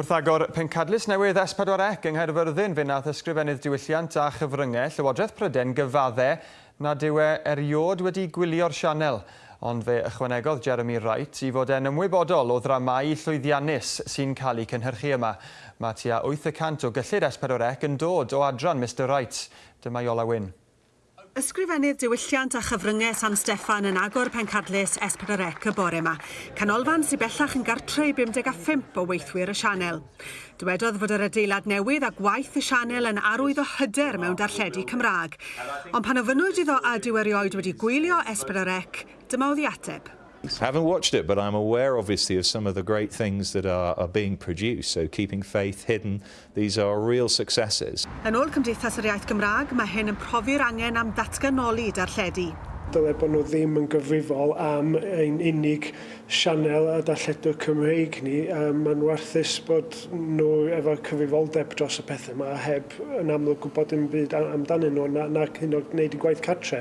Wrth agor pencadlys newydd S4C yng Nghaerfyrddin fe nath ysgrifennydd diwylliant a chyfryngau Llywodraeth Pryden gyfaddau nad yw e eriod wedi gwylio'r sianel. Ond fe ychwanegodd Jeremy Wright i fod e'n ymwybodol o ddramau llwyddiannus sy'n cael eu cynhyrchu yma. Mae tua 8% o gyllid S4C yn dod o adran Mr Wright. Dyma Iola Wyn. Ysgrifennydd diwylliant a chyfryngau San Steffan yn agor pencadlus Esperarec y bore yma. Canolfan sy'n bellach yn gartre i 55 o weithwyr y sianel. Dywedodd fod yr adeilad newydd a gwaith y sianel yn arwydd o hyder mewn darlledu Cymraeg. Ond pan ofynnwyd iddo a diwerioed wedi gwylio Esperarec, dyma oedd i ateb. I Haven't watched it, but I'm aware, obviously, of some of the great things that are, are being produced. So keeping faith hidden, these are real successes. Yn ôl Cymdeithas yr Iaith Gymraeg, mae hyn yn profi'r angen am datganoli darlledu. Dyle bod nhw ddim yn gyfrifol am ein unig sianel a darlledwr Cymreig ni. Um, Mae'n warthus bod nhw efo cyfrifoldeb dros y pethau yma heb yn amlwg gwybod dim byd amdanyn nhw na, na hyn o gwneud i gwaith cartre.